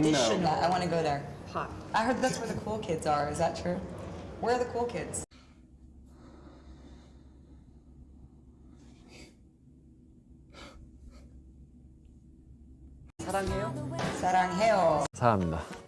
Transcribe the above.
traditional. I want to go there. Hot. I heard that's where the cool kids are. Is that true? Where are the cool kids? 사랑해요. 사랑해요. 사랑합니다.